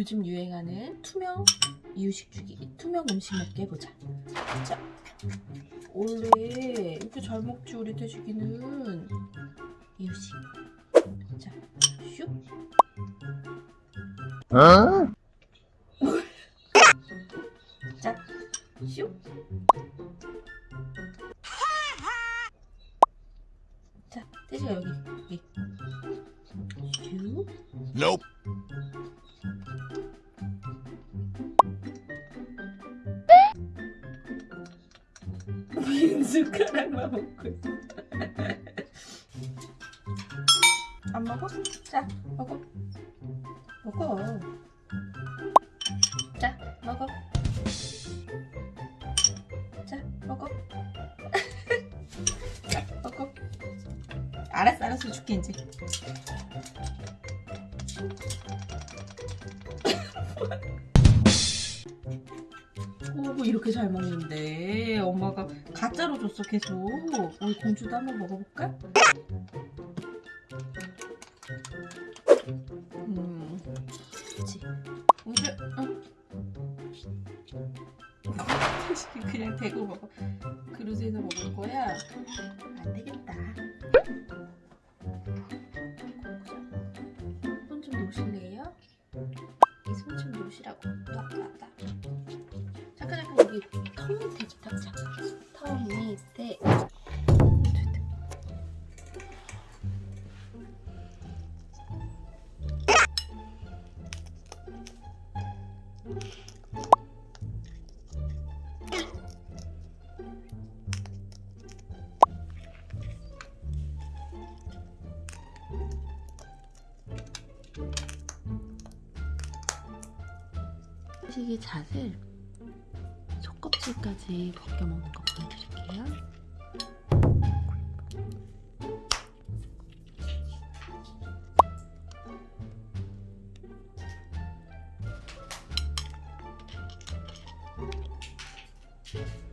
요즘 유행하는 투명 이유식 주기 투명 음식 먹게 해보자 자 원래 이렇게 잘 먹지 우리 돼지기는 이유식 자슉 자, 슉. 자, 돼지가 여기, 여기. 슉. Nope. 숟가락만 먹고 있어. 안 먹어? 자, 먹어. 먹어. 자, 먹어. 자, 먹어. 자, 먹어. 알았어, 알았어. 줄게, 이제. 오, 뭐 이렇게 잘 먹는데 엄마가 가짜로 줬어 계속 우리 공주도 한번 먹어볼까? 음, 그치 공주, 응. 그냥 대고 먹어 그릇에서 먹을 거야? 안 되겠다 손 좀 놓으실래요? 이 손 좀 놓으시라고 잠깐 여기 턱 밑에 탁자 턱 밑에 시기 잣을 후추까지 벗겨 먹는 거 보여드릴게요. 음.